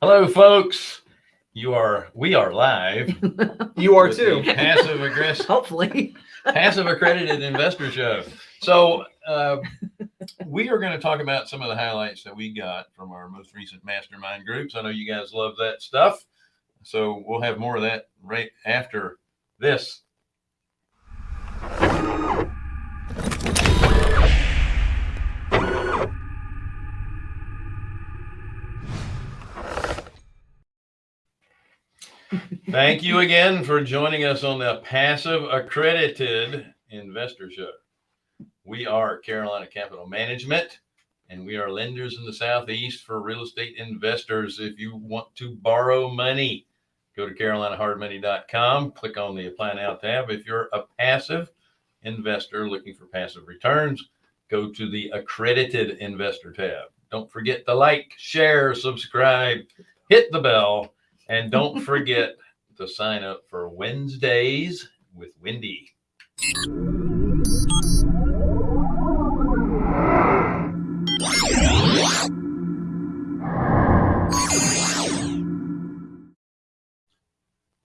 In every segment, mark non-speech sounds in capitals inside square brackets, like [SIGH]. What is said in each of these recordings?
Hello, folks. You are, we are live. [LAUGHS] You are too. Passive aggressive, [LAUGHS] Hopefully. passive accredited investor show. So, uh, we are going to talk about some of the highlights that we got from our most recent mastermind groups. I know you guys love that stuff. So, we'll have more of that right after this. Thank you again for joining us on the Passive Accredited Investor Show. We are Carolina Capital Management, and we are lenders in the Southeast for real estate investors. If you want to borrow money, go to carolinahardmoney.com, click on the Apply Now tab. If you're a passive investor looking for passive returns, go to the Accredited Investor tab. Don't forget to like, share, subscribe, hit the bell, and don't forget to sign up for Wednesdays with Wendy.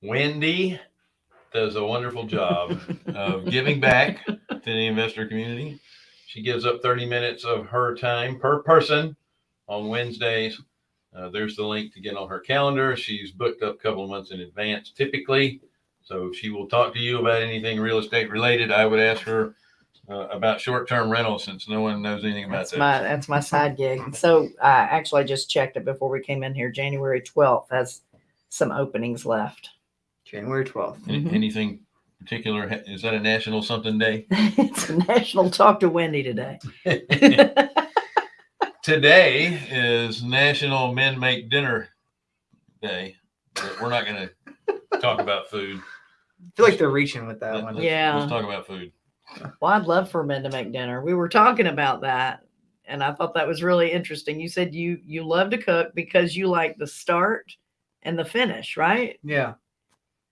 Wendy does a wonderful job of giving back to the investor community. She gives up 30 minutes of her time per person on Wednesdays. Uh, there's the link to get on her calendar. She's booked up a couple of months in advance typically. So she will talk to you about anything real estate related. I would ask her uh, about short-term rentals since no one knows anything about That's that. my that's my side gig. So uh, actually, just checked it before we came in here. January twelfth has some openings left. January 12th. Any- Mhm. Anything particular? Is that a national something day? [LAUGHS] it's a National Talk to Wendy today. [LAUGHS] Today is National Men Make Dinner Day. But we're not going to talk about food. I feel like they're reaching with that Let- one. let's- Yeah. Let's talk about food. well, I'd love for men to make dinner. We were talking about that, and I thought that was really interesting. You said you you love to cook because you like the start and the finish, right? Yeah.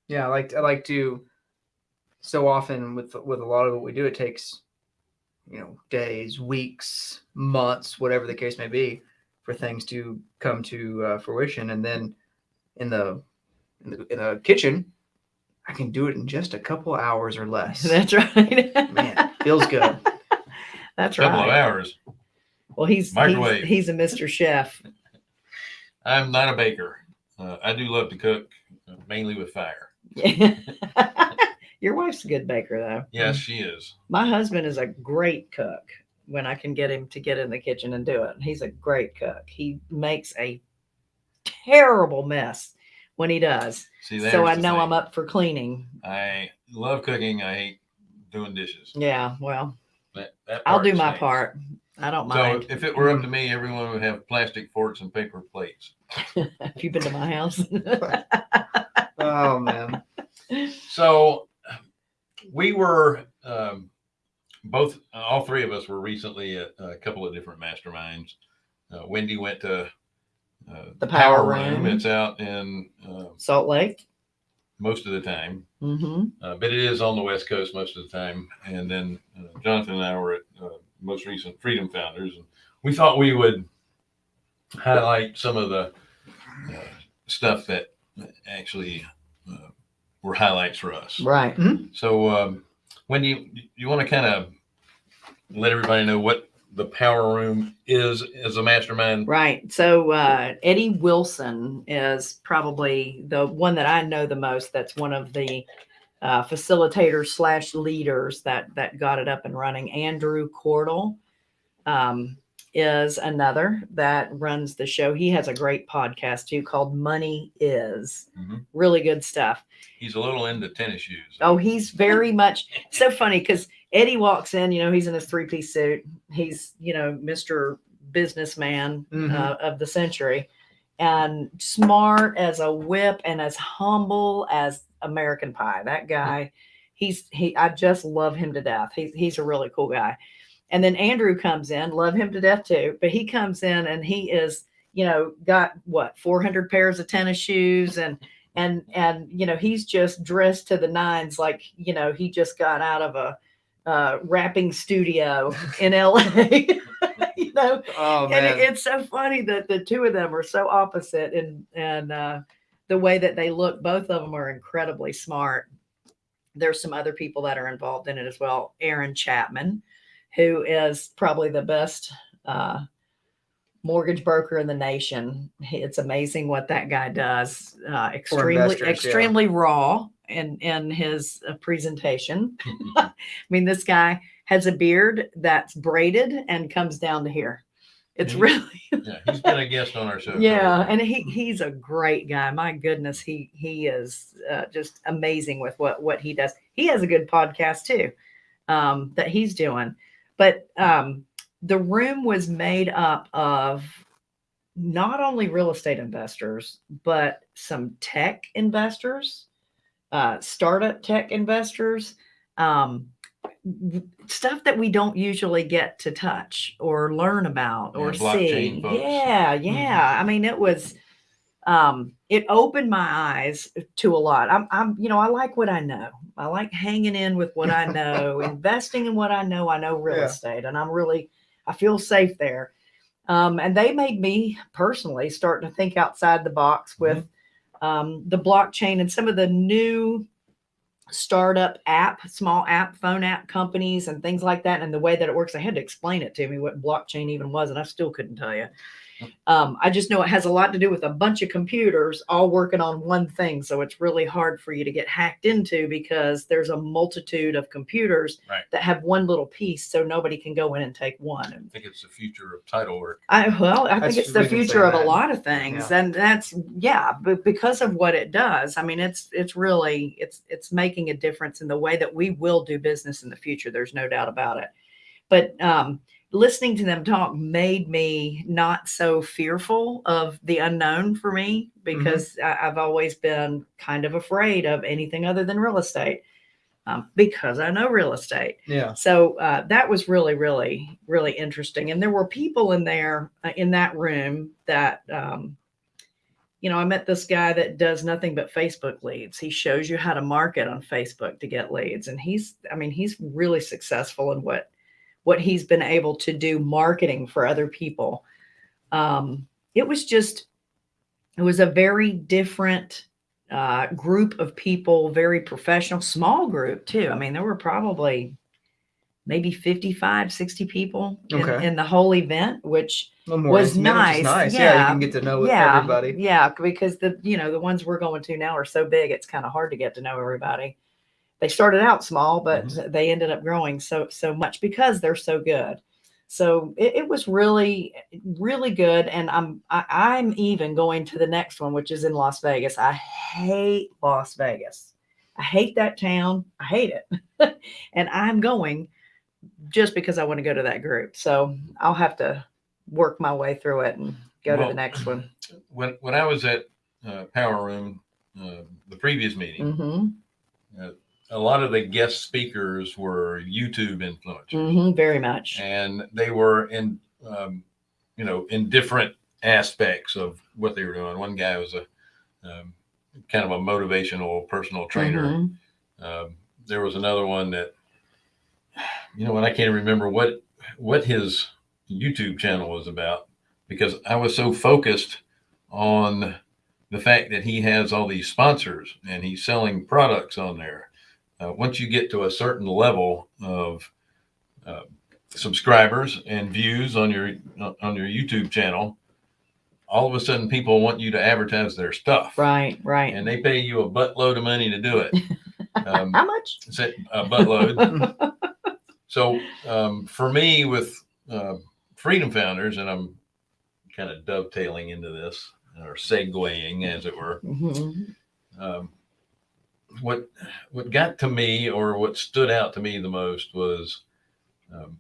Yeah. I like, I like to, so often with, with a lot of what we do, it takes, you know, days, weeks, months, whatever the case may be for things to come to uh, fruition. And then in the, in the, in the kitchen, I can do it in just a couple hours or [LAUGHS] less. That's right. Man, feels good. [LAUGHS] That's couple of right. hours. Well, he's he's, Microwave. he's a Mr. Chef. I'm not a baker. Uh, I do love to cook, uh, mainly with fire. [LAUGHS] Your wife's a good baker, though. Yes, mm. she is. My husband is a great cook when I can get him to get in the kitchen and do it. He's a great cook. He makes a terrible mess when he does. See, so I know thing. I'm up for cleaning. I love cooking. I hate doing dishes. Yeah, well, That, that I'll part do my stinks. part. I don't mind. So if it were up to me, everyone would have plastic forks and paper plates. [LAUGHS] Have you been to my house? [LAUGHS] Oh man. [LAUGHS] So we were um, both, all three of us were recently at a couple of different masterminds. Uh, Wendy went to uh, The Power Room. It's out in uh, Salt Lake. most of the time, hmm uh, but it is on the West Coast most of the time. And then uh, Jonathan and I were at uh, most recent Freedom Founders, and we thought we would highlight some of the uh, stuff that actually uh, were highlights for us. Right. So, um, when you you want to kind of let everybody know what the Power Room is as a mastermind? Right. So uh, Eddie Wilson is probably the one that I know the most. That's one of the uh, facilitators slash leaders that that got it up and running. Andrew Cordell um, is another that runs the show. He has a great podcast too called Money Is. Mhm. Really good stuff. He's a little into tennis shoes. Oh, he's very much so funny because Eddie walks in, you know, he's in his three piece suit. He's, you know, Mr. Businessman Mhm. uh, of the century and smart as a whip and as humble as American Pie. That guy, he's, he, I just love him to death. He's, he's a really cool guy. And then Andrew comes in, love him to death too, but he comes in and he is, you know, got what, 400 pairs of tennis shoes and, and and you know he's just dressed to the nines like you know he just got out of a uh, rapping studio in LA. [LAUGHS] you know, Oh and it, it's so funny that the two of them are so opposite and and uh, the way that they look. Both of them are incredibly smart. There's some other people that are involved in it as well. Aaron Chapman, who is probably the best uh, mortgage broker in the nation. It's amazing what that guy does. Uh, extremely investors, yeah. extremely raw in in his uh, presentation. [LAUGHS] I mean, this guy has a beard that's braided and comes down to here. It's Mhm. really yeah, he's been a guest on our show. [LAUGHS] yeah, and he he's a great guy. My goodness, he he is uh, just amazing with what what he does. He has a good podcast too um, that he's doing. But um, the room was made up of not only real estate investors, but some tech investors, uh, startup tech investors, um, stuff that we don't usually get to touch or learn about or Yeah, see. Yeah, yeah. I mean, it was. Um, it opened my eyes to a lot. I'm, I'm, you know, I like what I know. I like hanging in with what I know, [LAUGHS] investing in what I know. I know real Yeah. estate, and I'm really, I feel safe there. Um, and they made me personally start to think outside the box with um, the blockchain and some of the new startup app, small app, phone app companies and things like that, and the way that it works. I had to explain it to me what blockchain even was, and I still couldn't tell you. Um, I just know it has a lot to do with a bunch of computers all working on one thing. So it's really hard for you to get hacked into because there's a multitude of computers Right. that have one little piece, so nobody can go in and take one. I think it's the future of title work. I well, I That's- think it's the we can say future of a lot of things, and that's yeah, but because of what it does, I mean, it's it's really it's it's making a difference in the way that we will do business in the future. There's no doubt about it. But um, listening to them talk made me not so fearful of the unknown for me because I, I've always been kind of afraid of anything other than real estate um, because I know real estate. yeah. So uh, that was really, really, really interesting. And there were people in there uh, in that room that, um, you know, I met this guy that does nothing but Facebook leads. He shows you how to market on Facebook to get leads, and he's, I mean, he's really successful in what what he's been able to do marketing for other people. Um, it was just, it was a very different uh, group of people, very professional, small group too. I mean, there were probably maybe 55, 60 people in, Okay. in the whole event, which A little more was nice. nice. Yeah. you can get to know yeah, everybody. yeah, because the, you know, the ones we're going to now are so big, it's kind of hard to get to know everybody. They started out small, but they ended up growing so, so much because they're so good. So it, it was really, really good. And I'm, I, I'm even going to the next one, which is in Las Vegas. I hate Las Vegas. I hate that town. I hate it. [LAUGHS] and I'm going just because I want to go to that group. So I'll have to work my way through it and go to the next one. [CLEARS THROAT] When when I was at uh, Power Room, uh, the previous meeting, hmm a lot of the guest speakers were YouTube influencers, hmm very much. and they were in, um, you know, in different aspects of what they were doing. One guy was a um, kind of a motivational personal trainer. Mhm. Um, there was another one that, you know, and I can't remember what what his YouTube channel was about because I was so focused on the fact that he has all these sponsors and he's selling products on there. Uh, once you get to a certain level of uh, subscribers and views on your on your YouTube channel, all of a sudden people want you to advertise their stuff, Right, right. and they pay you a buttload of money to do it. [LAUGHS] Um, How much? a buttload. [LAUGHS] so um, for me, with uh, Freedom Founders, and I'm kind of dovetailing into this or segueing, as it were. Mhm. Um, what what got to me, or what stood out to me the most, was um,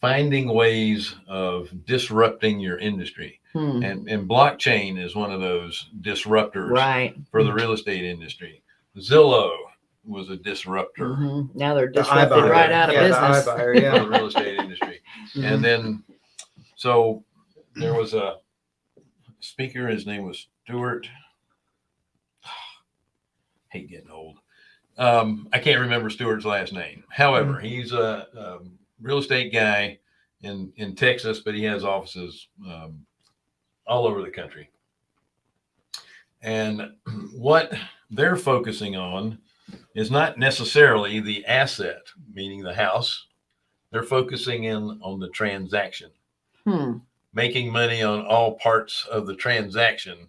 finding ways of disrupting your industry, Hmm. and and blockchain is one of those disruptors Right. for the real estate industry. Zillow was a disruptor. Mhm. Now they're The disrupted iBuyer. right out of yeah, business. The iBuyer, [LAUGHS] for yeah. the real estate industry. Mhm. And then, so there was a speaker. His name was Stuart. Hate getting old. Um, I can't remember Stewart's last name. However, he's a, um real estate guy, in in Texas, but he has offices um, all over the country. And [CLEARS THROAT] what they're focusing on is not necessarily the asset, meaning the house. They're focusing in on the transaction, Hmm. making money on all parts of the transaction.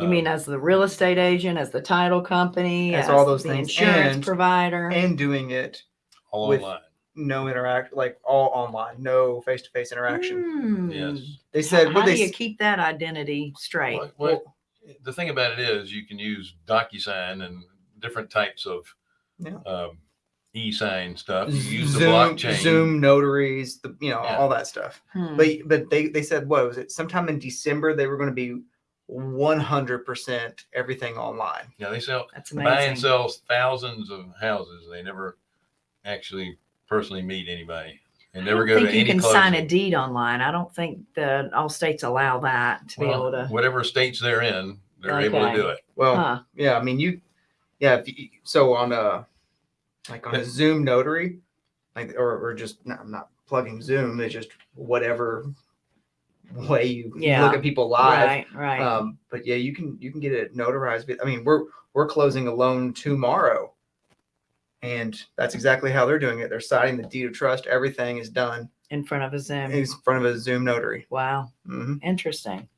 You mean as the real estate agent, as the title company, As as all those the things, insurance and- provider? and doing it all with- online? no interact like all online, no face to face interaction. Hmm. Yes. They said how what do you keep that identity straight? What, what, the thing about it is you can use DocuSign and different types of Yeah. um, e-sign stuff. You use the blockchain. Zoom notaries, the you know Yeah. all that stuff. Hmm. But but they they said what was it? Sometime in December they were going to be one hundred percent everything online. Yeah, they sell That's buy and amazing. sell thousands of houses. They never actually personally meet anybody and I never don't go to think you any can sign a deed online. I don't think the all states allow that to be able to. whatever states they're in, they're able to do it. Well, Huh. yeah, I mean you, yeah. If you, so on a like on a Zoom notary, like or or just no, I'm not plugging Zoom. It's just whatever way you, you Yeah. look at people live. Right, right. Um, but yeah, you can you can get it notarized. But I mean, we're we're closing a loan tomorrow, and that's exactly how they're doing it. They're signing the deed of trust. Everything is done in front of a Zoom. in front of a Zoom notary. Wow. hmm Interesting.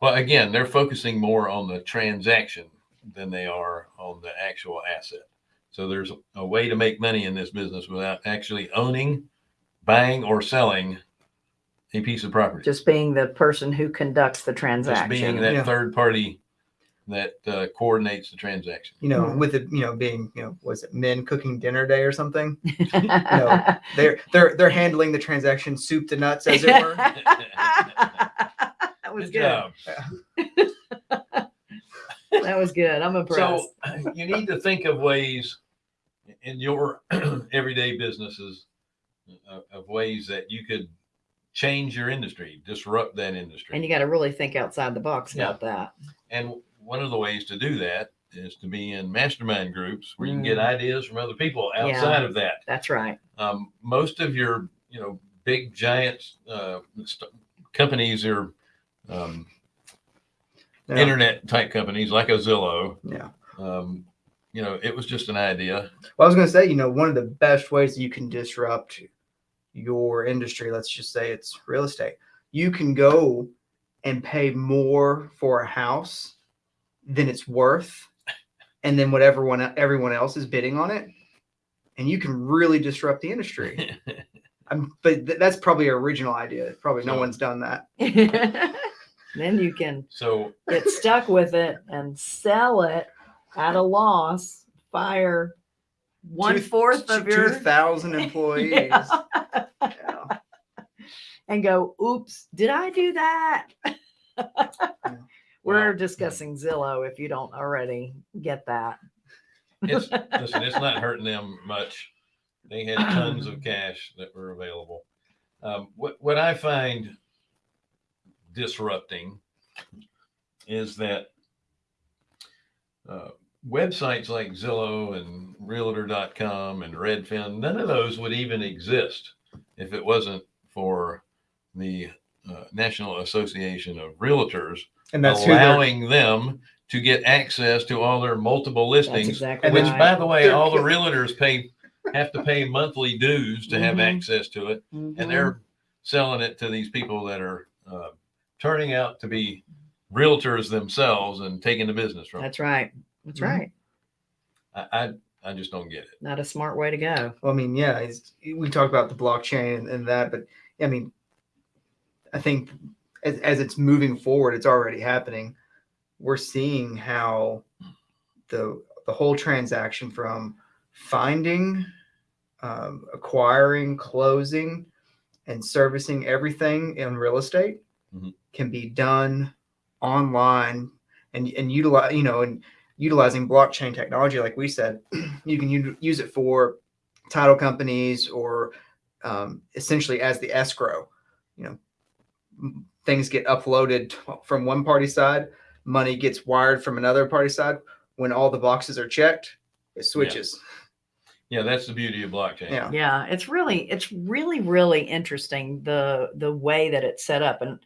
Well, again, they're focusing more on the transaction than they are on the actual asset. So there's a way to make money in this business without actually owning, buying, or selling a piece of property. Just being the person who conducts the transaction. Just transaction. being that Yeah. third party that uh, coordinates the transaction. You know, Hmm. with it, you know, being you know, was it men cooking dinner day or something? [LAUGHS] [LAUGHS] They're they're they're handling the transaction soup to nuts, as it were. [LAUGHS] that was Good good. job. That was good. I'm impressed. So you need to think of ways in your [CLEARS THROAT] everyday businesses of, of ways that you could change your industry, disrupt that industry. and you got to really think outside the box Yeah. about that. And one of the ways to do that is to be in mastermind groups where you can get Mm. ideas from other people Yeah. outside of that. That's right. Um, most of your, you know, big giant uh, companies are um, Yeah. internet type companies like a Zillow. Yeah. Um, you know, it was just an idea. Well, I was going to say, you know, one of the best ways you can disrupt your industry, let's just say it's real estate, you can go and pay more for a house than it's worth, and then whatever one everyone else is bidding on it, and you can really disrupt the industry. [LAUGHS] I'm, but th- that's probably an original idea. Probably no one's done that. [LAUGHS] then you can so get stuck with it and sell it at a loss, fire one Two- fourth of two your thousand [LAUGHS] employees. Yeah. [LAUGHS] Yeah. and go, oops, did I do that? [LAUGHS] We're Wow. discussing Zillow if you don't already get that. it's listen, it's not hurting them much. They had tons of cash that were available. Um, what what I find disrupting is that uh, websites like Zillow and Realtor.com and Redfin, none of those would even exist if it wasn't for the uh, National Association of Realtors And that's allowing them to get access to all their multiple listings exactly which, right. by the way, all the realtors pay have to pay monthly dues to have Mhm. access to it, Mhm. and they're selling it to these people that are uh, turning out to be realtors themselves and taking the business from. That's right. That's right. I, I I just don't get it. Not a smart way to go. Well, I mean, yeah, it's, we talked about the blockchain and, and that, but I mean, I think as, as it's moving forward, it's already happening. We're seeing how the the whole transaction from finding, um, acquiring, closing, and servicing everything in real estate Mhm. can be done online and and utilize you know and utilizing blockchain technology like we said [CLEARS THROAT] you can u- use it for title companies or um, essentially as the escrow. You know things get uploaded from one party side money gets wired from another party side. When all the boxes are checked it switches. Yeah, that's the beauty of blockchain. Yeah. Yeah, it's really it's really really interesting the the way that it's set up. And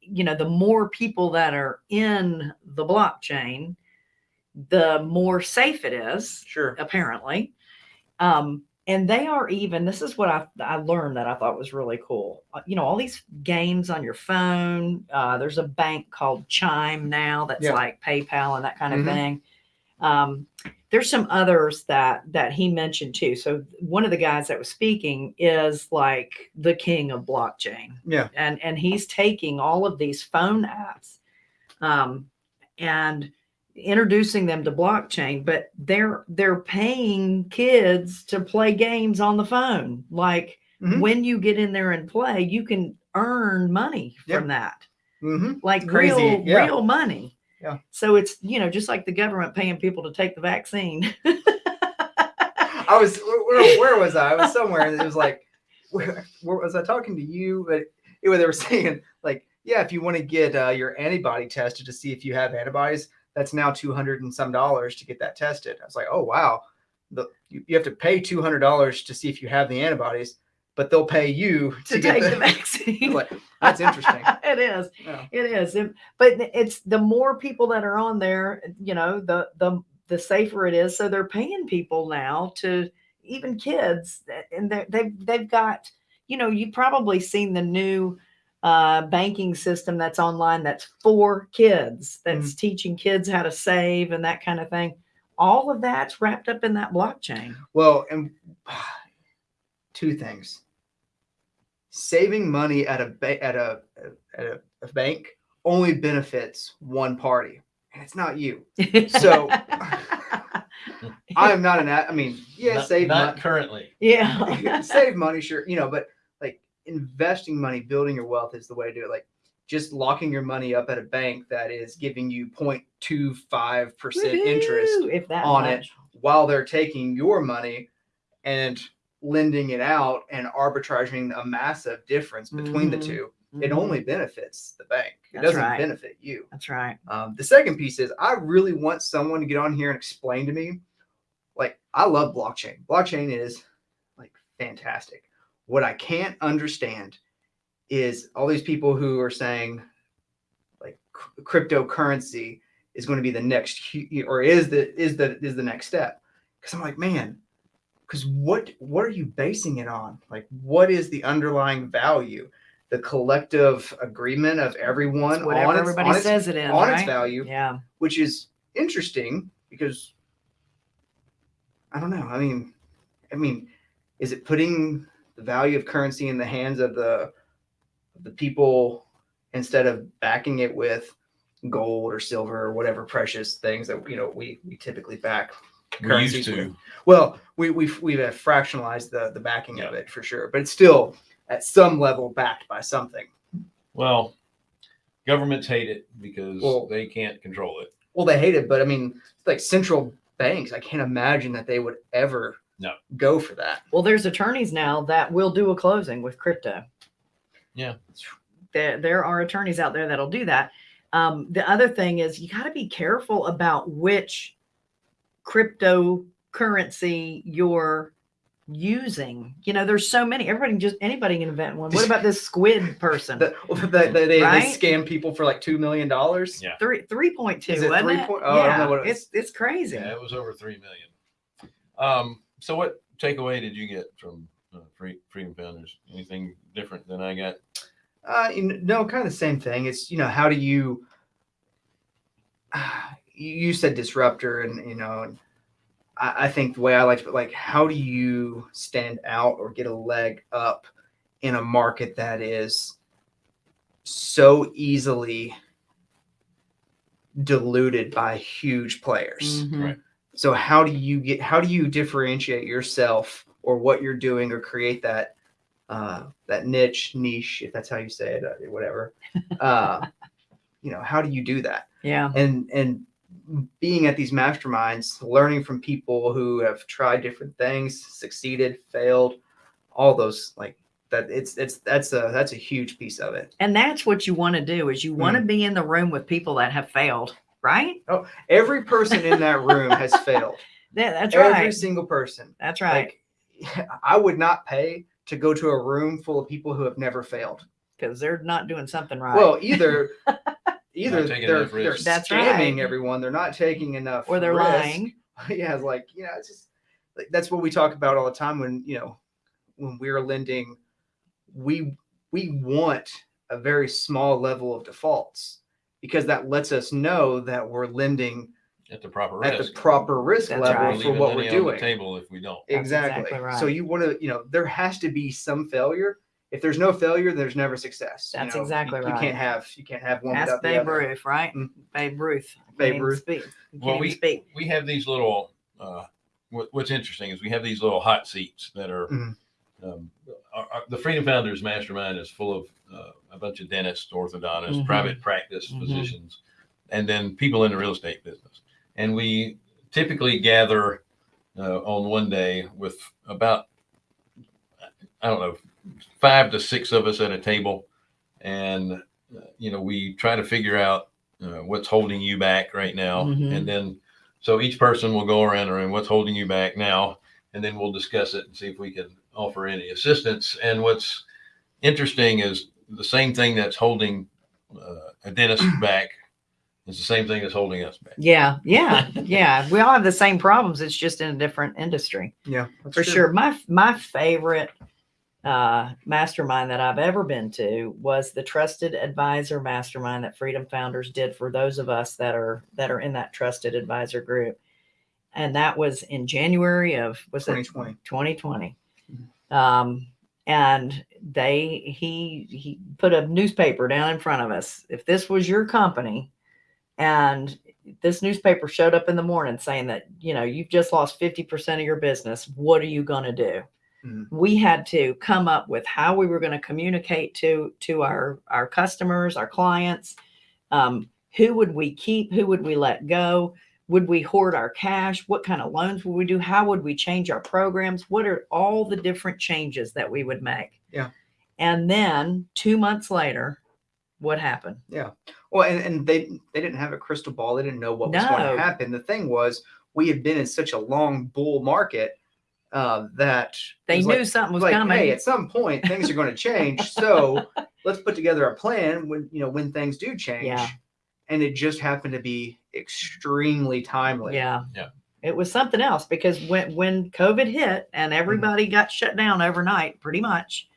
you know the more people that are in the blockchain the more safe it is Sure. apparently um and they are even this is what i i learned that i thought was really cool Uh, you know all these games on your phone uh there's a bank called chime now that's Yeah. like paypal and that kind of Mhm. thing um there's some others that that he mentioned too so one of the guys that was speaking is like the king of blockchain Yeah. and and he's taking all of these phone apps um and introducing them to blockchain but they're they're paying kids to play games on the phone like Mhm. when you get in there and play you can earn money Yeah. from that hmm like crazy, real yeah. real money Yeah. so it's you know just like the government paying people to take the vaccine [LAUGHS] I was where, where, was I? I was somewhere and it was like where, where was I talking to you? But was- they were [LAUGHS] saying like, yeah, if you want to get uh, your antibody tested to see if you have antibodies, that's now two hundred and some dollars to get that tested. I was like, oh wow, the you, you have to pay two hundred dollars to see if you have the antibodies, but they'll pay you to, to get take the, the [LAUGHS] vaccine like, that's interesting. [LAUGHS] it is Yeah. it is And- but it's the more people that are on there you know the the the safer it is so they're paying people now to even kids and they they've, they've got you know you've probably seen the new uh, banking system that's online that's for kids that's teaching kids how to save and that kind of thing all of that's wrapped up in that blockchain Well, and [SIGHS] two things. Saving money at a ba- at a at a, a bank only benefits one party, and it's not you. So [LAUGHS] I am not an. I mean, yeah, not, save not money, currently. yeah [LAUGHS] save money, sure, you know, but like investing money, building your wealth is the way to do it. Like just locking your money up at a bank that is giving you 0.25 percent interest Woohoo, if that on it while they're taking your money and lending it out and arbitraging a massive difference between the Mhm. two. It Mhm. only benefits the bank. It That's doesn't right. benefit you. That's right. Um, the second piece is I really want someone to get on here and explain to me. Like I love blockchain. Blockchain is like fantastic. What I can't understand is all these people who are saying like cryptocurrency is going to be the next or is the is the is the next step. Because I'm like, man, because what what are you basing it on? Like, what is the underlying value? The collective agreement of everyone It's whatever on its, everybody on its says it is, on right? its value, Yeah. which is interesting because I don't know. I mean, I mean, is it putting the value of currency in the hands of the of the people instead of backing it with gold or silver or whatever precious things that you know we we typically back We currencies with? Well, we we've we've uh, fractionalized the the backing of it for sure, but it's still at some level backed by something. Well, governments hate it because Well- they can't control it. Well, they hate it, but I mean, like central banks, I can't imagine that they would ever No. go for that. Well, there's attorneys now that will do a closing with crypto. Yeah. There, there are attorneys out there that'll do that. Um, the other thing is you got to be careful about which cryptocurrency you're using. You know, there's so many. Everybody can just anybody can invent one. What about this squid [LAUGHS] person? The, they, they, they, Right? they scam people for like two million dollars. Yeah. Three three point two. Is it wasn't 3 it? point- oh, I don't know what it it's it's crazy. Yeah, it was over three million. Um, so what takeaway did you get from uh, Free, Freedom Founders? Anything different than I got? Uh, you kn- no, kind of the same thing. It's you know how do you? [SIGHS] you you said disruptor, and you know, and I, I think the way I like to, like, how do you stand out or get a leg up in a market that is so easily diluted by huge players? Mhm. Right. So how do you get? How do you differentiate yourself or what you're doing or create that? uh, that niche niche if that's how you say it uh, whatever [LAUGHS] uh, you know how do you do that Yeah. and and being at these masterminds learning from people who have tried different things succeeded failed all those like that it's it's that's a that's a huge piece of it And that's what you want to do is you want to Mm. be in the room with people that have failed, right? Oh, every person in that room has [LAUGHS] failed Yeah, that's Every right. Every single person. That's right. Like, [LAUGHS] I would not pay to go to a room full of people who have never failed. Because they're not doing something right. Well, either [LAUGHS] either taking they're they're risks. That's scamming right. everyone, they're not taking enough, or they're risk. lying. yeah, it's like you know, it's just like that's what we talk about all the time when you know when we're lending, we we want a very small level of defaults because that lets us know that we're lending At the proper at the proper risk That's level right. For leaving what money we're on the doing. Table if we don't. That's Exactly. exactly So you want to, you know, there has to be some failure. If there's no failure, there's never success. You That's know, exactly you, right. You can't have you can't have one Ask without the Babe other. Ruth, right? Mm. Babe Ruth. Babe Ruth. Speak. You Well, we- speak. we have these little uh, what, what's interesting is we have these little hot seats that are Mhm. um, our, our- the freedom founders mastermind is full of a bunch of dentists orthodontists Mhm. private practice Mhm. physicians and then people in the real estate business and we typically gather uh, on one day with about i don't know five to six of us at a table and uh, you know we try to figure out uh, what's holding you back right now Mhm. and then so each person will go around the room what's holding you back now and then we'll discuss it and see if we can offer any assistance and what's interesting is the same thing that's holding uh, a dentist [CLEARS THROAT] back is the same thing that's holding us back Yeah, yeah, [LAUGHS] yeah. We all have the same problems. It's just in a different industry. Yeah, for true. sure. My my favorite uh, mastermind that I've ever been to was the Trusted Advisor Mastermind that Freedom Founders did for those of us that are that are in that Trusted Advisor group, and that was in January of was it 2020. 2020. Um, and they he he put a newspaper down in front of us. If this was your company, and this newspaper showed up in the morning saying that you know you've just lost 50% of your business what are you going to do? Mhm. we had to come up with how we were going to communicate to to our our customers our clients. Um, who would we keep? Who would we let go? Would we hoard our cash? What kind of loans would we do? How would we change our programs? What are all the different changes that we would make Yeah. and then two months later what happened Yeah. Well, and, and they they didn't have a crystal ball. They didn't know what was going to happen. The thing was, we had been in such a long bull market uh, that they knew like, something was like, coming hey, at some point things are going to change. So [LAUGHS] let's put together a plan when you know when things do change. Yeah. And it just happened to be extremely timely. Yeah. Yeah. It was something else because when when COVID hit and everybody got shut down overnight, pretty much,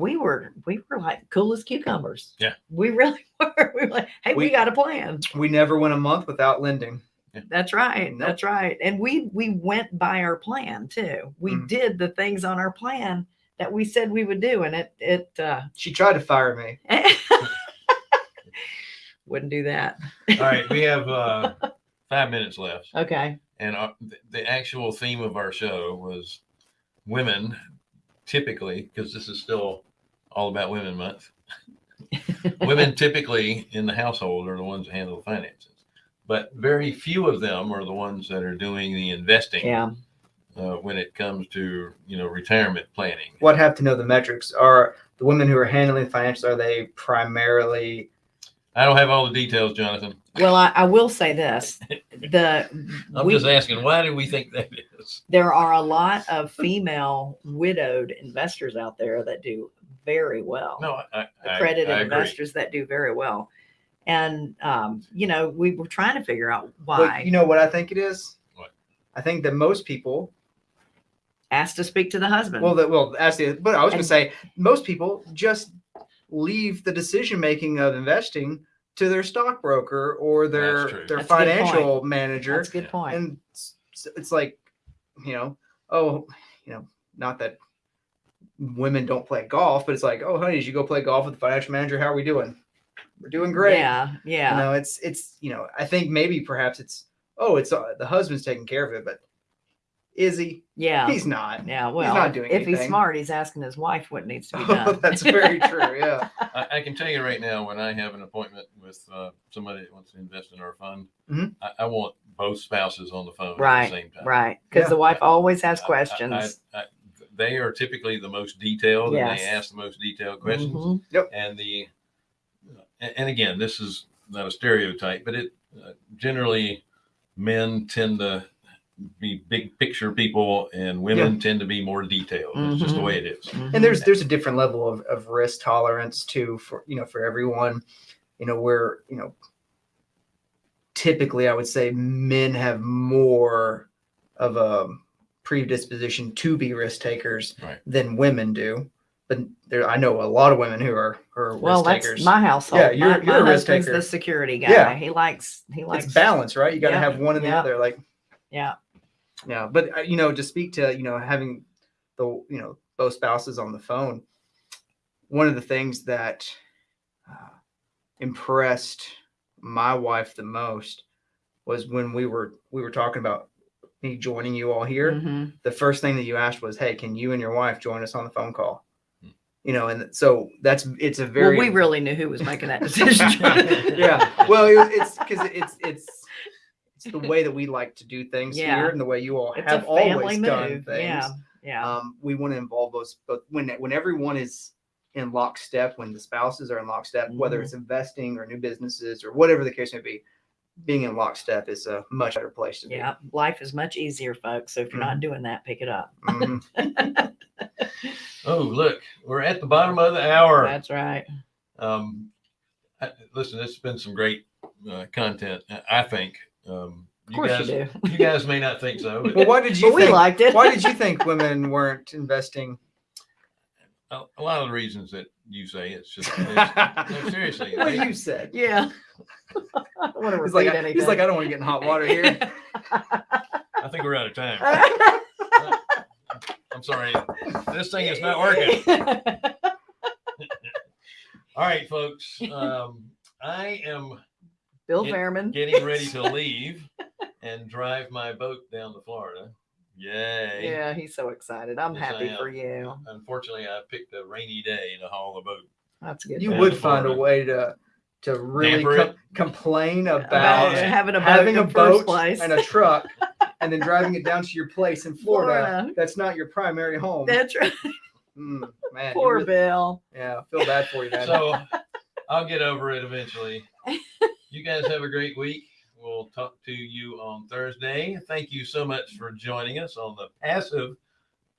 we were we were like cool as cucumbers. Yeah. We really [LAUGHS] were. We were like, hey, we, We- got a plan. We never went a month without lending. That's right. Nope. That's right. And we we went by our plan too. We Mhm. did the things on our plan that we said we would do. And it it uh She tried to fire me. [LAUGHS] wouldn't do that. all right we have uh, [LAUGHS] five minutes left Okay. And our, the actual theme of our show was women, typically, because this is still all about Women Month. [LAUGHS] women typically in the household are the ones that handle the finances, but very few of them are the ones that are doing the investing Yeah. uh, when it comes to you know retirement planning. What have to know the metrics? Are the women who are handling the financials are they primarily I don't have all the details, Jonathan. Well, I, I will say this. The [LAUGHS] I'm we- just asking, why do we think that is? there are a lot of female widowed investors out there that do very well. No, I, I, accredited I agree. investors that do very well. And um, you know, we were trying to figure out But why. you know what I think it is? What? I think that most people asked to speak to the husband. Well, that well, actually, but I was going to say most people just leave the decision making of investing to their stockbroker or their their That's a good financial manager, That's a good yeah. point. and it's, it's like, you know, oh, you know, not that women don't play golf, but it's like, oh, honey, did you go play golf with the financial manager? How are we doing? We're doing great. Yeah, yeah. You know, it's it's you know, I think maybe perhaps it's oh, it's uh, the husband's taking care of it, but is he? yeah. He's not. yeah. Well, he's not doing if he's smart, he's asking his wife what needs to be [LAUGHS] Oh, done. that's very true. Yeah. [LAUGHS] I, I can tell you right now, when I have an appointment with uh, somebody that wants to invest in our fund, Mhm. I, I want both spouses on the phone Right, at the same time. right. Because Yeah. the wife always has I- I- questions. I- I- they are typically the most detailed, and they ask the most detailed questions. Mhm. And the, and, and again, this is not a stereotype, but it uh, generally men tend to be big picture people, and women tend to be more detailed. It's just the Mhm. way it is. Mhm. and there's there's a different level of, of risk tolerance too for you know for everyone you know where you know typically i would say men have more of a predisposition to be risk takers Right. than women do but there i know a lot of women who are who are well, risk that's takers my household. Yeah, you're- my, you're a risk taker. the security guy. Yeah. He likes he likes it's balance right you got to Yeah, have one or the other like Yeah. yeah but uh, you know to speak to you know having the you know both spouses on the phone one of the things that uh, impressed my wife the most was when we were we were talking about me joining you all here Mhm. the first thing that you asked was hey can you and your wife join us on the phone call Hmm. you know and so that's it's a very Well, we really knew who was making that [LAUGHS] decision. yeah well it, it's because it's it's it's the way that we like to do things Yeah. here and the way you all It's have a family always done things Yeah. Yeah. um, we want to involve those but when when everyone is in lockstep when the spouses are in lockstep whether Mhm. it's investing or new businesses or whatever the case may be being in lockstep is a much better place to be yeah. Life is much easier, folks. So if you're Mm-hmm. not doing that, pick it up. Mhm. [LAUGHS] Oh, look, we're at the bottom of the hour. That's right. Um, I, listen, this has been some great uh, content. I- I think. Um, Of you course guys, you do. you guys may not think so, [LAUGHS] but well why did you But we liked it. why did you [LAUGHS] think women weren't investing a, a lot of the reasons that you say it's just [LAUGHS] it's, no, seriously. what they- you said Yeah. [LAUGHS] I don't want to he's like I, anything. he's like i don't want to get in hot water here [LAUGHS] I think we're out of time. I'm sorry, this thing is not working. All right, folks. Um, I am Bill Get- Fairman. getting ready to leave and drive my boat down to Florida. Yay! Yeah, he's so excited. I'm Yes, happy for you. Unfortunately, I picked a rainy day to haul the boat. That's good. you would find a way to to really com- complain about about having a boat having a boat place. and a truck [LAUGHS] and then driving it down to your place in Florida, Florida. that's not your primary home. That's right. Mm, man, Poor really- Bill. yeah, I feel bad for you, man. So I'll get over it eventually. [LAUGHS] You guys have a great week. We'll talk to you on Thursday. Thank you so much for joining us on the Passive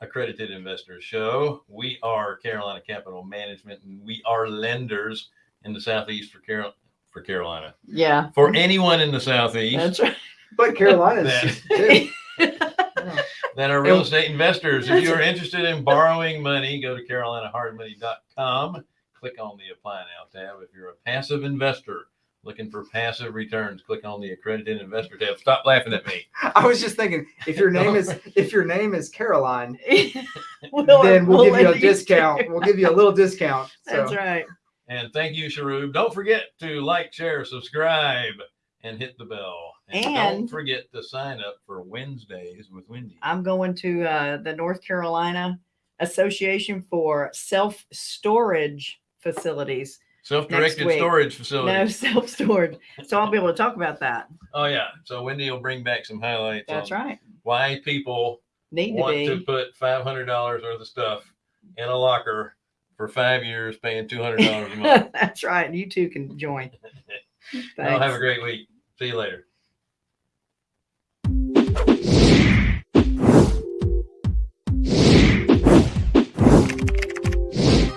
Accredited Investors Show. We are Carolina Capital Management, and we are lenders in the Southeast for Carol for Carolina. Yeah, For anyone in the Southeast that's right. but Carolina's That- too. [LAUGHS] That are real estate investors. If you are interested in borrowing money, go to carolinahardmoney.com. Click on the Apply Now tab. If you're a passive investor looking for passive returns, click on the Accredited Investor tab. Stop laughing at me. [LAUGHS] I was just thinking, if your name is [LAUGHS] if your name is Caroline, [LAUGHS] We'll- then we'll, give you a discount. to- We'll give you a little discount. So. That's right. And thank you, Sharub. Don't forget to like, share, subscribe, and hit the bell. And, don't forget to sign up for Wednesdays with Wendy. I'm going to uh, the North Carolina Association for Self Storage Facilities. Self-directed week. storage facility. [LAUGHS] No self storage. So I'll be able to talk about that. Oh yeah. So Wendy will bring back some highlights. That's right. Why people Need to want be. to put five hundred dollars worth of stuff in a locker for five years, paying two hundred dollars a month. [LAUGHS] That's right. And you too can join. [LAUGHS] Y'all have a great week. See you later.